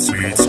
sweet, sweet,